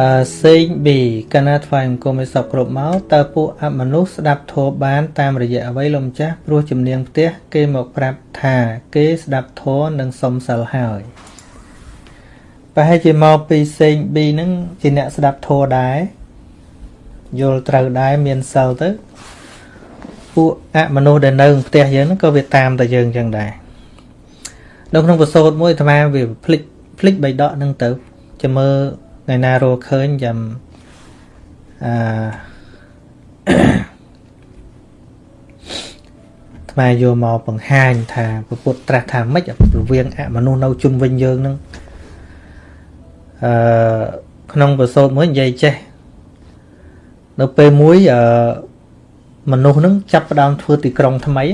អឺសេង B កណាថ្វាយអង្គមឲ្យសពគ្រប់មកតើពួកអមនុស្សស្ដាប់ធម៌បានតាមរយៈអ្វីលោកម្ចាស់ព្រោះជំនាញផ្ទះគេមកប្រាប់ថាគេស្ដាប់ធម៌និងសុំសិលហើយប្រហែលជាមកពីសេង B ហ្នឹងជាអ្នកស្ដាប់ធម៌ដែរយល់ត្រូវដែរមានសិលទៅពួកអមនុស្សដែលនៅផ្ទះយើងហ្នឹងក៏វាតាមតែយើងចឹងដែរនៅក្នុងប្រសូតមួយអាត្មាវាភ្លេចភ្លេចបៃដកហ្នឹងទៅចាំមើល ថ្ងៃណារកឃើញចាំអឺថ្មយកមកបង្ហាញថាពុទ្ធត្រាស់ថាម៉េចរវាងអមនុស្សនៅជុំវិញយើងនឹងអឺក្នុងប្រសូតមួយនិយាយចេះនៅពេលមួយអឺមនុស្សនឹងចាប់ផ្ដើមធ្វើទីក្រុងថ្មី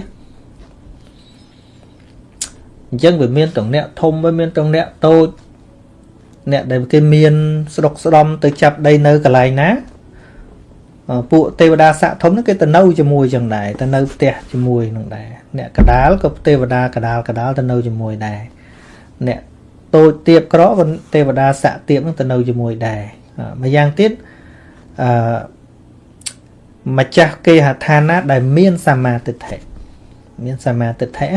អញ្ចឹងវាមានទាំងអ្នកធំវាមានទាំងអ្នកតូច អ្នកដែលគេមានស្រុកស្ដំទៅចាប់ដីនៅកន្លែងណាពួកទេវតាស័កធំហ្នឹងគេទៅនៅជាមួយចឹងដែរទៅនៅផ្ទះជាមួយនឹងដែរអ្នកកដាលក៏ទេវតាកដាលកដាលទៅនៅជាមួយដែរអ្នកតូចទៀបក្រក៏ទេវតាស័កទៀបហ្នឹងទៅនៅជាមួយដែរម្យ៉ាងទៀតអឺម្ចាស់គេហដ្ឋានណាដែលមានសមាទិដ្ឋិមានសមាទិដ្ឋិ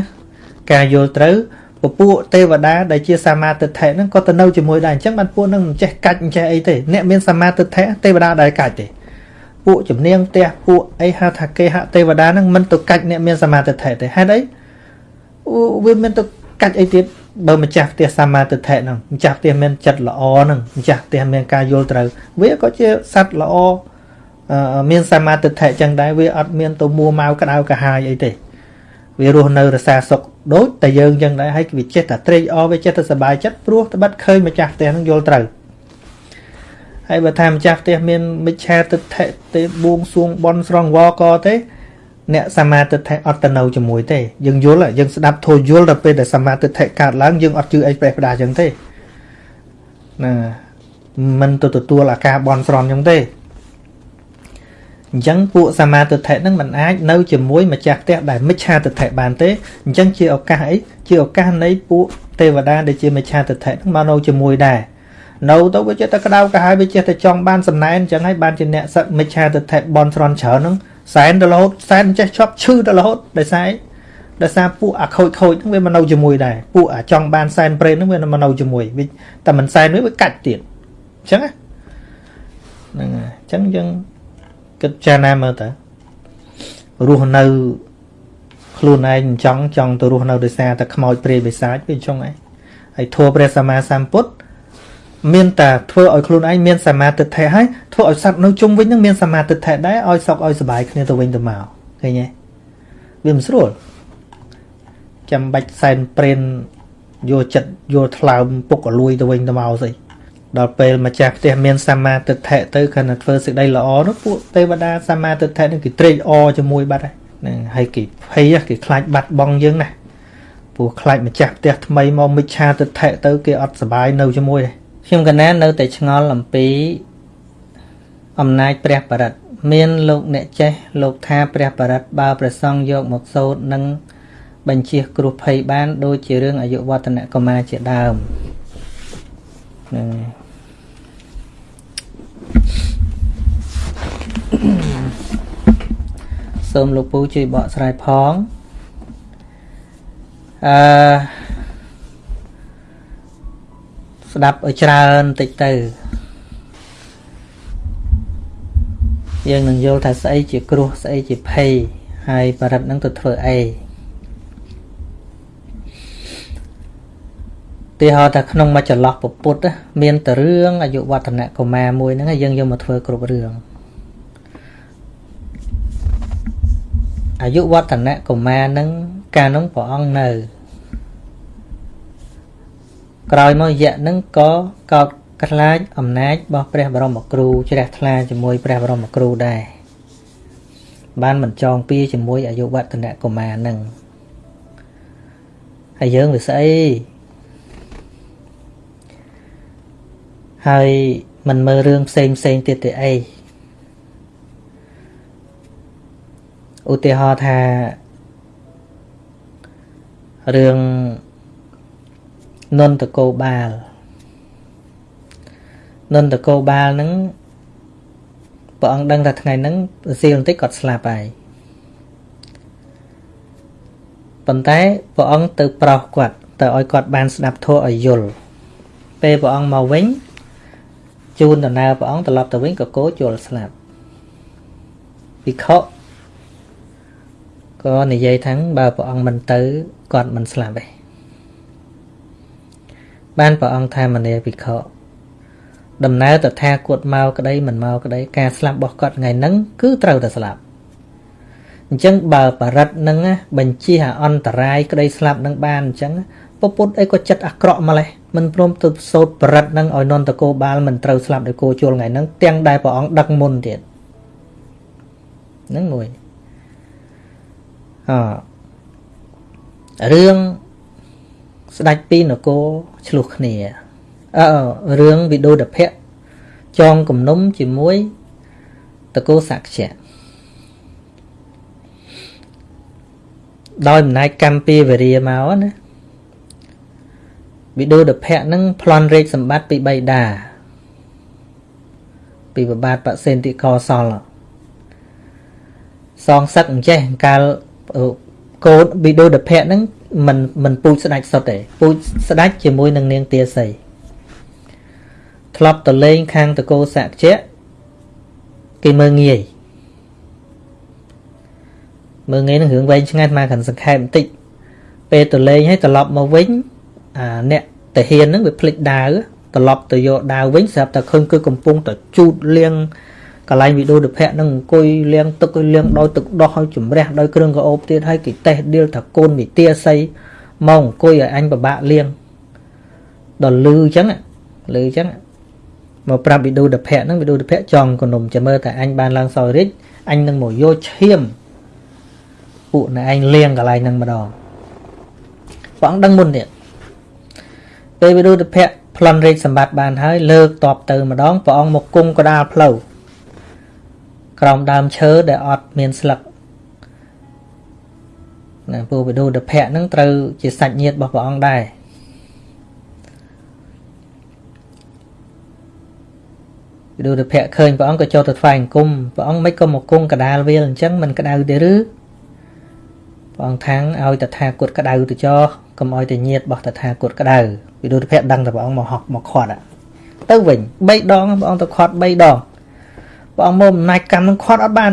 ការយល់ត្រូវ ពពួកទេវតាដែលជាសមាទិដ្ឋិហ្នឹងក៏ទៅនៅជាមួយដែរអញ្ចឹងបានពួកហ្នឹងមិនចេះកាច់មិនចេះអីទេអ្នកមានសមាទិដ្ឋិទេវតាដែលកាច់ទេពួកជំនាញផ្ទះពួកអីហៅថាគេហទេវតាហ្នឹងមិនទៅកាច់អ្នកមានសមាទិដ្ឋិទេហេតុអីវាមានទៅកាច់អីទៀតបើម្ចាស់ផ្ទះសមាទិដ្ឋិហ្នឹងម្ចាស់ផ្ទះមានចិត្តល្អហ្នឹងម្ចាស់ផ្ទះមានការយល់ត្រូវវាក៏ជាសត្វល្អមានសមាទិដ្ឋិចឹងដែរវាអត់មានទៅមួម៉ៅក្តៅកាហាយអីទេវារស់នៅរសាសុខ ដូចតែយើងចឹងដែរហើយវាចេះតែត្រេកអរវាចេះតែសប្បាយចិត្តព្រោះត្បិតឃើញម្ចាស់ផ្ទះនឹងយល់ត្រូវហើយបើថាម្ចាស់ផ្ទះមានមិច្ឆាទិដ្ឋិទេបួងសួងបន់ស្រងវកទេ អ្នកសមាទិដ្ឋិអត់ទៅនៅជាមួយទេយើងយល់យើងស្ដាប់ធូរយល់ដល់ពេលដែលសមាទិដ្ឋិកើតឡើងយើងអត់ជឿអីប្រេះផ្ដាចឹងទេណាមិនទៅទទួលអាការបន់ស្រន់ចឹងទេ អញ្ចឹងពួកសមាទិដ្ឋិហ្នឹងมันអាចនៅជាមួយម្ចាស់ផ្ទះដែលមិច្ឆាទិដ្ឋិបានទេអញ្ចឹងជាឱកាសអីជាឱកាសនៃពួកទេវតាដែលជាមិច្ឆាទិដ្ឋិហ្នឹងមកនៅជាមួយដែរនៅទៅវាចេះតែក្តៅក្រហាយវាចេះតែចង់បានសំណែនអញ្ចឹងហើយបានជាអ្នកសឹកមិច្ឆាទិដ្ឋិបនស្រន់ច្រើនហ្នឹងសែនទៅរហូតសែនចេះឈប់ឈឺទៅរហូតដោយសារដោយសារពួកអាខូចខូចហ្នឹងវាមកនៅជាមួយដែរពួកអាចង់បានសែនប្រេនហ្នឹងវាមកនៅជាមួយវាតែមិនសែនវាវាកាច់ទៀតអញ្ចឹងហ្នឹងហើយអញ្ចឹងយើង គិតចាណាមើលតើរស់នៅខ្លួនឯងចង់ចង់ទៅរស់នៅដោយសារតែខ្មោចព្រាយបិសាចវាចង់ឯងហើយធัวព្រះសម្មាសម្ពុទ្ធមានតែធ្វើឲ្យខ្លួនឯងមានសមាធិធិហើយធ្វើឲ្យសត្វនៅជុំវិញនឹងមានសមាធិធិដែរឲ្យសុខឲ្យសុបាយគ្នាទៅវិញទៅមកឃើញទេវាមិនស្រួលចាំបាច់សែនព្រេនយកចិត្តយកថ្លើមពុកអលួយទៅវិញទៅមកស្អី ដល់ពេលម្ចាស់ផ្ទះមានសមាទិដ្ឋិទៅគណៈធ្វើសេចក្តីល្អនោះពួកទេវតាសមាទិដ្ឋិនឹងគេត្រេកអរជាមួយបាត់ហ្នឹងហើយគេភ័យគេខ្លាចបាត់បង់យើងណាព្រោះខ្លាចម្ចាស់ផ្ទះថ្មីមកមិច្ឆាទិដ្ឋិទៅគេអត់សុបាយនៅជាមួយទេខ្ញុំកណានៅតែឆ្ងល់អំពីអំណាចព្រះបរិត្តមានលោកអ្នកចេះលោកថាព្រះបរិត្តបើព្រះសង្ឃយកមកសូត្រនឹងបញ្ជាគ្រោះភ័យបាន ដូចជារឿងអាយុវឌ្ឍនកុមារជាដើមហ្នឹង សូមលោកពូជួយបកស្រាយផងអឺស្ដាប់ឲ្យច្រើនតិចទៅយើងនឹងយល់ថាស្អីជាគ្រោះស្អីជាភ័យហើយបរិទ្ធនឹងទៅធ្វើអីទីហោថាក្នុងមួយចន្លោះពុទ្ធមានតែរឿងអាយុវឌ្ឍនៈកុមារមួយហ្នឹងយើងយកមកធ្វើគ្រប់រឿង អាយុវឌ្ឍនៈកុមារហ្នឹងកាលនោះព្រះអង្គនៅ ក្រោយមករយៈហ្នឹងក៏កោតខ្លាចអំណាចរបស់ព្រះបរមគ្រូជ្រះថ្លាជាមួយព្រះបរមគ្រូដែរបានមិនចងពៀជាមួយអាយុវឌ្ឍនៈកុមារហ្នឹងហើយយើងវាស្អីហើយមិនមើលរឿងផ្សេងផ្សេងទៀតទេអី ឧទាហរណ៍ថារឿងនន្តកោបាលនន្តកោបាលហ្នឹងព្រះអង្គដឹងថាថ្ងៃហ្នឹងសៀលបន្តិចគាត់ស្លាប់ហើយប៉ុន្តែព្រះអង្គទៅប្រោសគាត់ទៅឲ្យគាត់បានស្ដាប់ធម៌ឲ្យយល់ពេលព្រះអង្គមកវិញជូនដំណើរព្រះអង្គត្រឡប់ទៅវិញក៏គោជល់ស្លាប់ភិក្ខុ ក៏និយាយថាបើព្រះអង្គមិនទៅគាត់មិនស្លាប់ទេបានព្រះអង្គថាមនីភិក្ខុដំណើរតថាគតមកក្តីមិនមកក្តីការស្លាប់របស់គាត់ថ្ងៃហ្នឹងគឺត្រូវតែស្លាប់អញ្ចឹងបើបរិទ្ធនឹងបញ្ជាអន្តរាយក្តីស្លាប់នឹងបានអញ្ចឹងពពុទ្ធអីក៏ចិត្តអាក្រក់ម្លេះមិនព្រមទៅសោតបរិទ្ធនឹងឲ្យនន្តគោបាលមិនត្រូវស្លាប់ដោយគោជុលថ្ងៃហ្នឹងទាំងដែលព្រះអង្គដឹកមុនទៀតហ្នឹងមួយ អរឿងស្ដេចពីនគរឆ្លោះគ្នាអឺរឿងវិដូដភៈចងគំនុំជាមួយតកោសក្យៈដោយអំណាចកម្មពីវរាមកណាវិដូដភៈនឹងប្លន់រេកសម្បត្តិពីបៃតាពីប្របាទបសេនតិកោសលសងសឹកអញ្ចេះកាល កូនវិដូដភៈនឹងមិនមិនពូជស្ដាច់សុទ្ធទេពូជស្ដាច់ជាមួយនឹងនាងទាសីធ្លាប់ទៅលេងខាងតកោសក្យៈគេមើងងាយមើងងាយនឹងរឿងវែងឆ្ងាយមកខាងសង្ខេបបន្តិចពេលទៅលេងហើយត្រឡប់មកវិញអាអ្នកតាហ៊ានហ្នឹងវាភ្លេចដាវត្រឡប់ទៅយកដាវវិញស្រាប់តែឃើញគឺកំពុងតែជូតលាង កន្លែងវីដេអូដភៈហ្នឹងអង្គុយលាងទឹកឲ្យលាងដោយទឹកដោះឲ្យជំរះដោយគ្រឿងកោបទៀតហើយគេតេះដៀលថាកូនវិទាស័យមកអង្គុយឲ្យអញពិបាកលាងដល់លឺអញ្ចឹងលឺអញ្ចឹងមកប្រាប់វីដេអូដភៈហ្នឹងវីដេអូដភៈចង់កនុំចាំមើលតែអញបានឡើងសោយរិចអញនឹងមកយកឈាមពួកណែឯងលាងកន្លែងហ្នឹងម្ដងព្រះអង្គដឹងមុនទៀតពេលវិរុទ្ធភៈប្លន់រាជសម្បត្តិបានហើយលើកតបទៅម្ដងព្រះអង្គមកគង់កដាលផ្លូវ ក្រោមដើមឈើដែលអត់មានស្លឹកណាពួកវិរុទ្ធភៈនឹងត្រូវជាសាច់ញាតិរបស់ព្រះអង្គដែរវិរុទ្ធភៈឃើញព្រះអង្គក៏ចូលទៅថ្វាយអង្គមព្រះអង្គមិនក៏មកគង់កដាលវាលអញ្ចឹងមិនក្តៅទេឬព្រះអង្គថាងឲ្យតថាគតក្តៅទៅចោកុំឲ្យតែញាតរបស់តថាគតក្តៅវិរុទ្ធភៈដឹងតែព្រះអង្គមកហក់មកខាត់ទៅវិញ3ដងព្រះអង្គទៅខាត់3ដង ព្រះអង្គមកអំណាចកម្មនឹងខាត់អត់បាន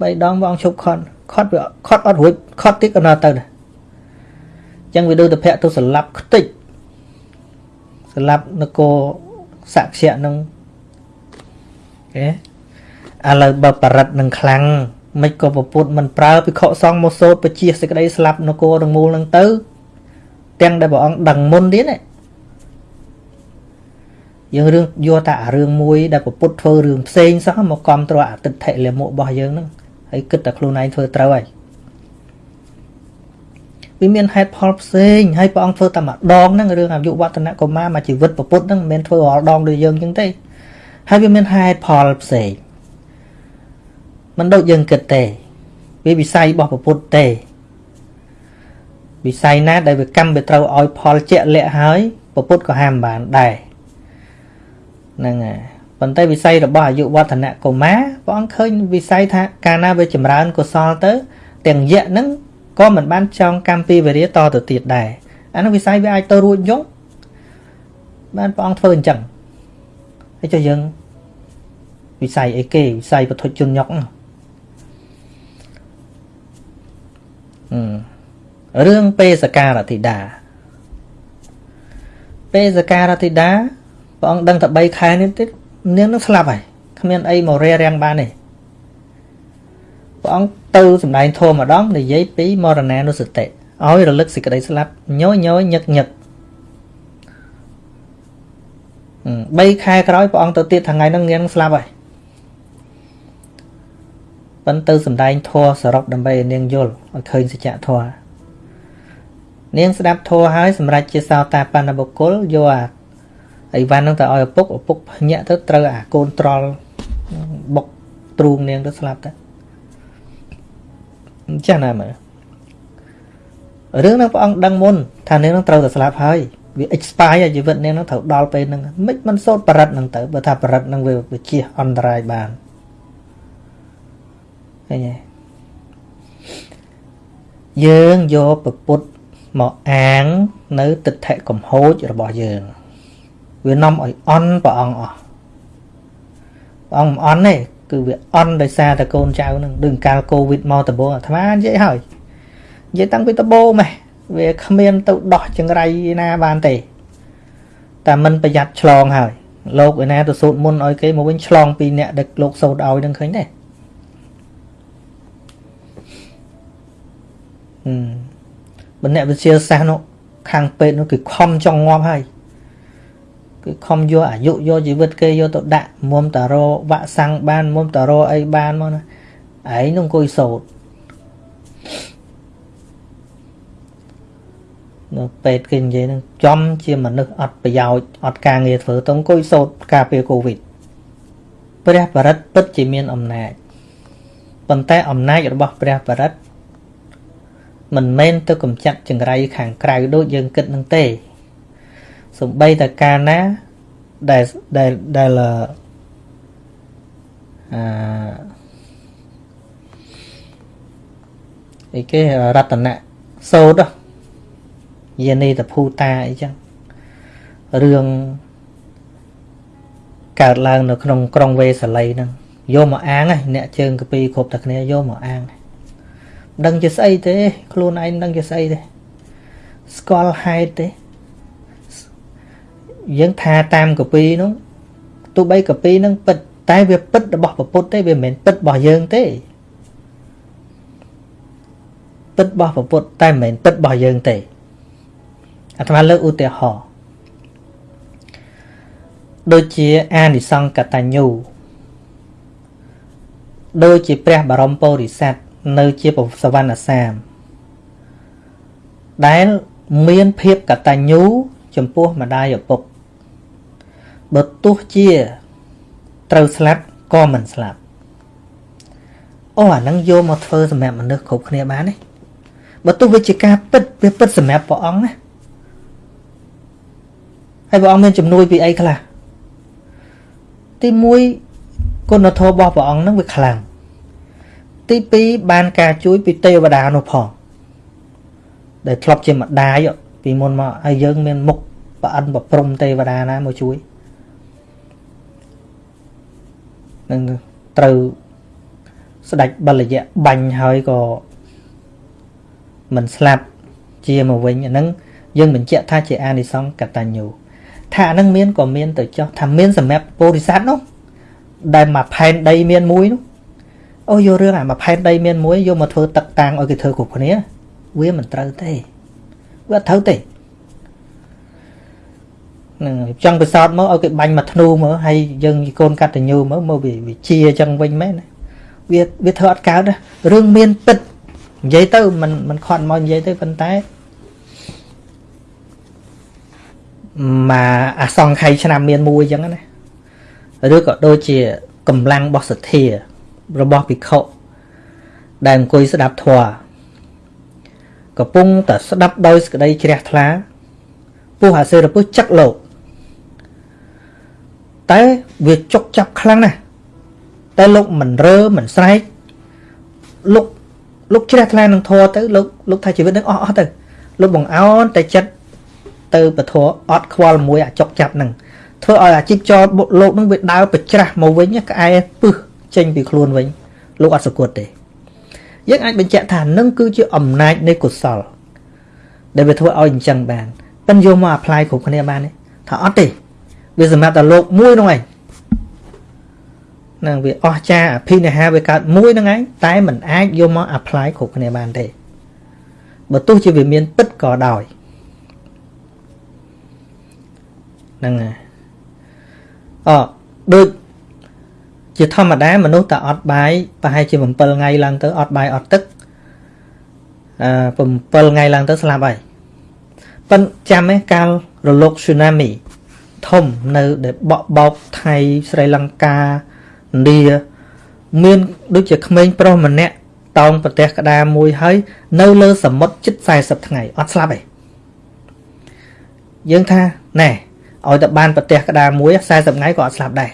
3ដងព្រះអង្គឈប់ខាត់ខាត់វាខាត់អត់រួចខាត់ទៀតក៏នៅទៅដែរអញ្ចឹងវិរុទ្ធភៈទៅស្លាប់ខ្ទេចស្លាប់នគរសក្យៈនឹងគេឥឡូវបើបរិទ្ធនឹងខ្លាំងមិនក៏ពពុទ្ធមិនប្រើភិក្ខុសង្ឃមកសូត្របជាសេចក្តីស្លាប់នគរទាំងមូលនឹងទៅ ទាំងដែលព្រះអង្គដឹងមុនទៀតណា យើងរឿងយកតែអារឿងមួយដែលពពុទ្ធធ្វើរឿងផ្សេងសោះមកគ្រប់គ្រងអតិថិលមុខរបស់យើងហ្នឹងហើយគិតតែខ្លួនឯងធ្វើត្រូវហើយវាមានហេតុផលផ្សេងហើយព្រះអង្គធ្វើតែម្ដងហ្នឹងរឿងអាយុវឌ្ឍនកុមារមកជីវិតពពុទ្ធហ្នឹងមិនមែនធ្វើរាល់ដងដូចយើងចឹងទេហើយវាមានហេតុផលផ្សេងមិនដូចយើងគិតទេវាវិស័យរបស់ពុទ្ធទេវិស័យណាដែលវាកម្មវាត្រូវឲ្យផលជាក់លាក់ហើយពុទ្ធក៏ហាមបានដែរ ហ្នឹងហើយប៉ុន្តែវិស័យរបស់អាយុវឌ្ឍនកុមារព្រះអង្គឃើញវិស័យថាកាលណាវាចម្រើនកុសលទៅ ទាំងយៈហ្នឹងក៏មិនបានចងកម្មពីវិរិយតទៅទៀតដែរអានោះវិស័យវាអាចទៅរួចយងបានព្រះអង្គធ្វើអញ្ចឹងហើយចុះយើងវិស័យអីគេវិស័យពធជនញុកហ្នឹងរឿងពេសការធិតាពេសការធិតា ព្រះអង្គដឹងតែ3ខែនេះទៀតនាងនឹងស្លាប់ហើយគ្មានអីមករារាំងបានទេព្រះអង្គទៅសម្ដែងធម៌ម្ដងនិយាយពីមរណានុសតិឲ្យរលឹកសេចក្តីស្លាប់ញយញយញឹកញឹក3ខែក្រោយព្រះអង្គទៅទៀតថ្ងៃហ្នឹងនាងស្លាប់ហើយប៉ិនទៅសម្ដែងធម៌សរុបដើម្បីឲ្យនាងយល់ឲ្យឃើញសច្ចធម៌នាងស្ដាប់ធម៌ហើយសម្រាប់ជាសោតាបណ្ឌបុគ្គលយកអា អីវ៉ាន់ហ្នឹងទៅឲ្យឪពុកឪពុកភ្ញាក់ទៅត្រូវអាកូនត្រល់បុកទ្រូងនាងទៅស្លាប់ទៅចាស់ណាមើលរឿងហ្នឹងព្រះអង្គដឹងមុនថានាងនឹងត្រូវតែស្លាប់ហើយវា expire ជីវិតនាងហ្នឹងត្រូវដល់ពេលហ្នឹងមិនមិនសូត្របរិទ្ធហ្នឹងទៅបើថាបរិទ្ធហ្នឹងវាវាជះអន្តរាយបានឃើញទេយើងយកពពុទ្ធមកអាងនៅទិដ្ឋិកំហូចរបស់យើង វានាំឲ្យអន់ព្រះអង្គអស់ព្រះអង្គមិនអន់ទេគឺវាអន់ដោយសារតែកូនចៅនឹងដូចកាលកូវីដមកដំបូងអាត្មានិយាយហើយនិយាយតាំងពីដំបូងម៉េះវាគ្មានទៅដោះចង្រៃណាបានទេតែមិនប្រយ័ត្នឆ្លងហើយលោកឯណាទៅសូត្រមុនឲ្យគេមកវិញឆ្លងពីអ្នកដឹកលោកសូត្រឲ្យនឹងឃើញទេហឹមបើអ្នកវិទ្យាសាស្ត្រនោះខាងពេទ្យនោះគឺខំចង់ងាប់ហើយ គឺខំយកអាយុយកជីវិតគេយកទៅដាក់មុំតារវ៉ាក់សាំងបានមុំតារអីបានមកណាឯងនឹងអង្គុយសោតនៅពេទ្យគេនិយាយនឹងចំជាមនុស្សអត់ប្រយោជន៍អត់ការងារធ្វើទៅអង្គុយសោតការពារកូវីដព្រះបរិត្តពិតជាមានអំណាចប៉ុន្តែអំណាចរបស់ព្រះបរិត្តមិនមែនទៅកំចាត់ចង្រៃខាងក្រៅដូចយើងគិតនឹងទេ សំបីតកាលណាដែលដែលដែលអឺអីគេរតនៈសោតយានីតភូតាអីចឹងរឿងកើតឡើងនៅក្នុងក្រុងវេសាលីហ្នឹងយកមកអាងអ្នកជើងកពីគ្រប់តែគ្នាយកមកអាងដឹងជាស្អីទេ ខ្លួនឯងដឹងជាស្អីទេស្គាល់ហេតុទេ យើងថាតាមកពីនោះទោះបីកពីនឹងពិតតែវាពិតរបស់ពុទ្ធទេវាមិនមែនពិតរបស់យើងទេពិតរបស់ពុទ្ធតែមិនមែនពិតរបស់យើងទេអាត្មាលើកឧទាហរណ៍ដូចជាអានិសង្កតញ្ញូដូចជាព្រះបរមពុរិស័ទនៅជាសវណ្ណសាមដែលមានភាពកតញ្ញូចំពោះម្ដាយឪពុក បើទោះជាត្រូវស្លាប់ក៏មិនស្លាប់អូអាហ្នឹងយកមកធ្វើសម្រាប់មនុស្សគ្រប់គ្នាបានទេបើទោះវាជាការពិតវាពិតសម្រាប់ព្រះអង្គណាហើយព្រះអង្គមានជំនួយពីអីខ្លះទី1គុណធម៌របស់ព្រះអង្គហ្នឹងវាខ្លាំងទី2បានការជួយពីទេវតានោះផងដែលធ្លាប់ជាម្ដាយពីមុនមកហើយយើងមានមុខប្រអិនប្រព្រំទេវតាណាមកជួយ នឹងត្រូវស្ដេចបលយៈបាញ់ហើយក៏មិនស្លាប់ជាមកវិញអាហ្នឹងយើងបញ្ជាក់ថាជាអានិសង្សកតញ្ញូថាអាហ្នឹងមានក៏មានទៅចោះថាមានសម្រាប់ពុរិស័ទនោះដែលមកផែនដីមានមួយនោះអូយករឿងអាមកផែនដីមានមួយយកមកធ្វើទឹកតាំងឲ្យគេធ្វើគ្រប់គ្នា វាមិនត្រូវទេវាអត់ត្រូវទេ នឹងចង់ពិសោធន៍មកឲ្យគេបាញ់មកធ្នូមើលហើយយើងកូនកតញ្ញូមើលមកវាជាអញ្ចឹងវិញមែនវាវាធ្វើអត់កើតរឿងមានពិតនិយាយទៅមិនមិនខត់មកនិយាយទៅប៉ុន្តែមកអាសង្ខ័យឆ្នាំមានមួយអញ្ចឹងណាឬក៏ដូចជាកម្លាំងរបស់សទ្ធា របស់ភិក្ខុដែលអង្គុយស្ដាប់ធម៌កំពុងតែស្ដាប់ដោយសក្តីជ្រះថ្លាពុះអាសេរពុះចឹកលោក តែវាចុកចាប់ខ្លាំងណាស់តែលោកមិនរើមិនស្រែកលោកលោកជ្រះថ្លានឹងធေါ်ទៅលោកលោកថាជីវិតនឹងអស់អស់ទៅលោកបង្អោនតែចិត្តទៅពធអត់ខ្វល់មួយអាចុកចាប់នឹងធ្វើឲ្យអាជីពចរលោកនឹងវាដើរប្រច្រាស់មកវិញក្អែពឹសចេញពីខ្លួនវិញលោកអត់សគត់ទេយើងអាចបញ្ជាក់ថានឹងគឺជាអំណាចនៃកុសលដែលវាធ្វើឲ្យអញ្ចឹងបានប៉ិនយកមក apply គ្រប់គ្នាបានទេថាអត់ទេ វាសម្រាប់តែលោកមួយនោះឯងនឹងវាអស់ចាអភិនិហាវាកើតមួយហ្នឹងឯងតែมันអាចយកមក apply គ្រប់គ្នាបានទេបើទោះជាវាមានពិតក៏ដោយហ្នឹងហើយអដូចជាធម្មតាមនុស្សតែអត់បាយប្រហែលជា7ថ្ងៃឡើងទៅអត់បាយអត់ទឹកអឺ7ថ្ងៃឡើងទៅស្លាប់ហើយប៉ិនចាំឯកាលរលក tsunami ធំនៅដែលបក់បោកថៃស្រីលង្កាឥណ្ឌាមានដូចជាក្មេងប្រុសម្នាក់តោងប្រទេសក្តារមួយហើយនៅលើសមុទ្រជិត40ថ្ងៃអត់ស្លាប់ទេយើងថាណែឲ្យតែបានប្រទេសក្តារមួយ40ថ្ងៃក៏អត់ស្លាប់ដែរ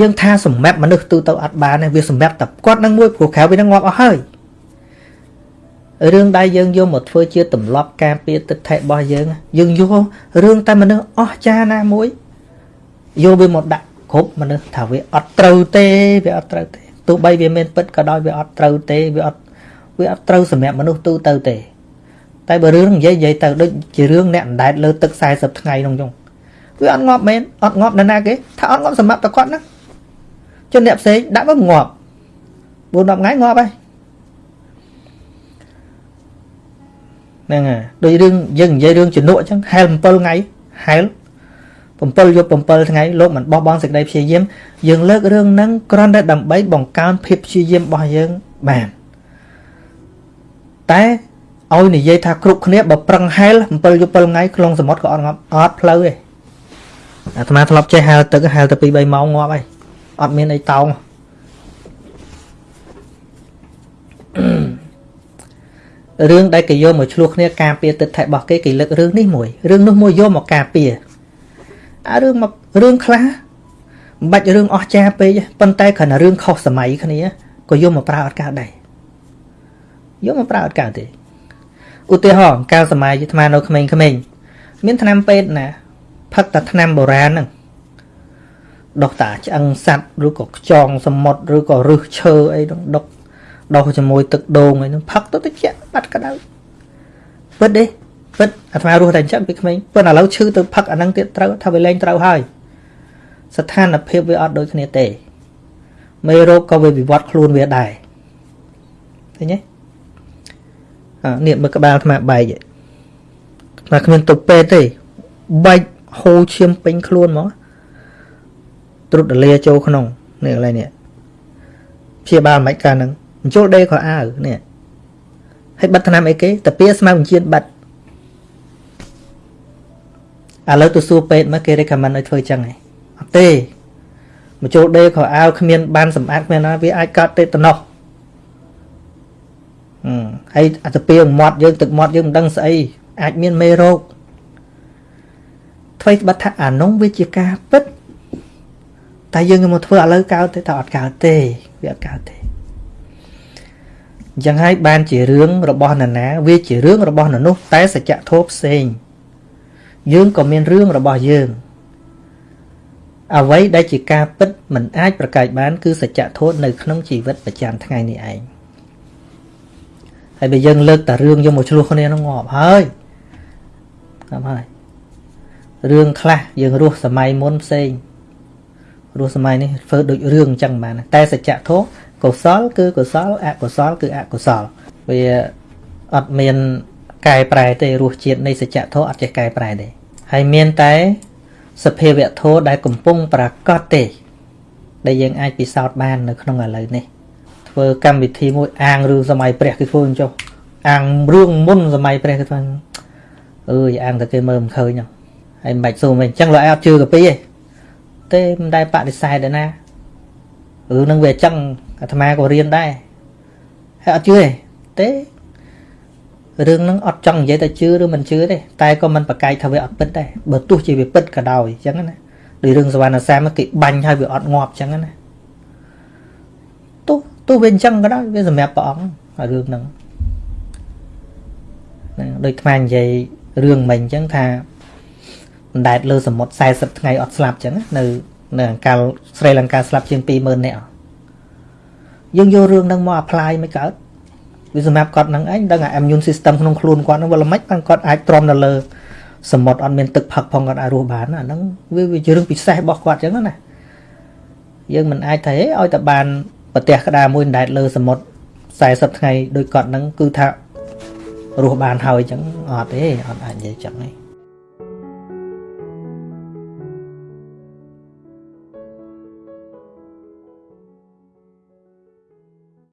យើងថាសម្រាប់មនុស្សទូទៅអត់បានទេវាសម្រាប់តែគាត់នឹងមួយព្រោះក្រៅវានឹងងាប់អស់ហើយ រឿងដែលយើងយកមកធ្វើជាទម្លាប់ការពារទឹកថេរបស់យើងយើងយករឿងតែមនុស្សអស់ចាណាមួយយកវាមកដាក់គ្រប់មនុស្សថាវាអត់ត្រូវទេវាអត់ត្រូវទេទោះបីវាមានពិតក៏ដោយវាអត់ត្រូវទេវាអត់វាអត់ត្រូវសម្រាប់មនុស្សទូទៅទេ តែបើរឿងនិយាយនិយាយទៅដូចជារឿងអ្នកអណ្ដែតលើទឹក40ថ្ងៃក្នុងចុងវាអត់ងាប់មែនអត់ងាប់ណាណាគេថាអត់ងាប់សម្រាប់តែគាត់ណាចុះអ្នកផ្សេងដាក់មកងាប់4 10ថ្ងៃងាប់ហើយ ហ្នឹងហើយដូចរឿងយើងនិយាយរឿងជំនក់អញ្ចឹងហែល7ថ្ងៃហែល7យប់7ថ្ងៃលោកមិនបោះបង់សេចក្តីព្យាយាមយើងលើករឿងហ្នឹងគ្រាន់តែដើម្បីបង្កើនភាពព្យាយាមរបស់យើងបានតែឲ្យនិយាយថាគ្រប់គ្នាបើប្រឹងហែល7យប់7ថ្ងៃក្នុងសមុទ្រក៏អត់ងាប់អត់ផ្លូវទេអាត្មាធ្លាប់ចេះហែលទឹកហែលទៅ2 3ម៉ោងងាប់ហើយអត់មានអីតោង រឿងដែលគេយកមកឆ្លោះគ្នាការពារទឹកថែរបស់គេគេលើករឿងនេះមួយរឿងនោះមួយយកមកការពារអារឿងមករឿងខ្លះមិនបាច់រឿងអស់ចាពេកប៉ុន្តែគ្រាន់តែរឿងខុសសម័យគ្នាក៏យកមកប្រើអត់កើតដែរយកមកប្រើអត់កើតទេឧទាហរណ៍កាលសម័យអាត្មានៅក្មេងៗមានថ្នាំពេទ្យណាផឹកតែថ្នាំបុរាណហ្នឹងដុសតាឆ្អឹងសัตว์ឬក៏ខ្យងសមុទ្រឬក៏រឹសឈើអីហ្នឹងដុសដុសជាមួយទឹកដូងអីហ្នឹងផឹកទៅតិច បាត់ក្តៅពិតទេពិតអាត្មារស់តែអញ្ចឹងពីក្មេងប៉ុន្តែឥឡូវឈឺទៅផឹកអាហ្នឹងទៀតត្រូវថាវាលែងត្រូវហើយស្ថានភាពវាអត់ដូចគ្នាទេមេរោគក៏វាវិវត្តខ្លួនវាដែរឃើញទេអានេះមើលក្បាលអាត្មាបែកអាត្មាគ្មានទៅពេទ្យទេបែកហូរឈាមពេញខ្លួនហ្មងត្រុតដលាចូលក្នុងនេះកន្លែងនេះព្យាបាលមិនកាលហ្នឹងបញ្ចូលដេខោអាវនេះ ហើយបិទថ្នាំអីគេតាពីស្មៅបញ្ជាបិទឥឡូវទៅសួរពេទ្យមកគេ recommend ឲ្យធ្វើចឹងហ៎អត់ទេមកចូលដេខោអាវគ្មានបានសម្អាតគ្មានណាវាអាចកើតទេតំណោះអឺហើយអាទៅពីមាត់យើងទឹកមាត់យើងមិនដឹងស្អីអាចមានមេរោគថ្មីបាត់ថាអានោះវាជាការពិតតែយើងមកធ្វើឥឡូវកើតទេថាអត់កើតទេវាអត់កើតទេ អញ្ចឹងហើយបានជារឿងរបស់នរណា វាជារឿងរបស់នរនោះតែសច្ចធម៌ផ្សេងយើងក៏មានរឿងរបស់យើងអ្វីដែលជាការពិតមិនអាចប្រកែកបាន គឺសច្ចធម៌នៅក្នុងជីវិតប្រចាំថ្ងៃនេះឯងហើយបើយើងលើកតែរឿងយកមកឆ្លោះគ្នានោះងាប់ហើយងាប់ហើយរឿងខ្លះយើងរស់សម័យមុនផ្សេងរស់សម័យនេះធ្វើដូចរឿងអញ្ចឹងបានតែសច្ចធម៌ កុសល គឺកុសលអកុសល គឺអកុសលវាអត់មានកែប្រែទេរសជាតិនៃសច្ចធម៌អត់ចេះកែប្រែទេហើយមានតែសភាវៈធម៌ដែលកំពុងប្រកបទេ ដែលយើងអាចពិសោធន៍បាននៅក្នុងឥឡូវនេះធ្វើកម្មវិធីមួយអាងរឿងសម័យព្រះគឺធ្វើអញ្ចុះអាងរឿងមុនសម័យព្រះគឺធ្វើអើយអាងតែគេមើលមិនឃើញហ្នឹងហើយមិនបាច់សួរមិនអញ្ចឹងលោកឯងអត់ជឿកាពីទេទេមិនដែលបដិសេធដែរណារឿងហ្នឹងវាអញ្ចឹង អាត្មាក៏រៀនដែរហើយអត់ជឿទេទេរឿងហ្នឹងអត់ចង់និយាយតែជឿឬមិនជឿទេតែក៏មិនប្រកែកថាវាអត់ពិតដែរបើទោះជាវាពិតក៏ដោយអញ្ចឹងណាដូចរឿងសវណ្ណសាមគេបាញ់ឲ្យវាអត់ងាប់អញ្ចឹងណាទោះទោះវាអញ្ចឹងក៏ដោយវាសម្រាប់ព្រះអង្គរឿងហ្នឹងហ្នឹងដូចថ្មនិយាយរឿងមិញអញ្ចឹងថាអណ្ដែតលើសមុទ្រ40ថ្ងៃអត់ស្លាប់អញ្ចឹងនៅនៅអង្កលស្រីលង្កាស្លាប់ជាង20000នាក់ យើងយករឿងហ្នឹងមក apply មិនកើតវាសម្រាប់គាត់ហ្នឹងឯងដឹងអា immune system ក្នុងខ្លួនគាត់ហ្នឹងវាល្មិចបានគាត់អាចទ្រាំនៅលើសមុទ្រអត់មានទឹកផឹកផងគាត់អាចរស់បានអាហ្នឹងវាវាជារឿងពិសេសរបស់គាត់អញ្ចឹងណាយើងមិនអាចថាឲ្យតែបានប្រទេសក្តារមួយដែតលើសមុទ្រ40ថ្ងៃដោយគាត់ហ្នឹងគឺថារស់បានហើយអញ្ចឹងអត់ទេអត់អាចនិយាយចឹងទេ